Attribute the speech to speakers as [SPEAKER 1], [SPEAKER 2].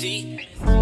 [SPEAKER 1] See?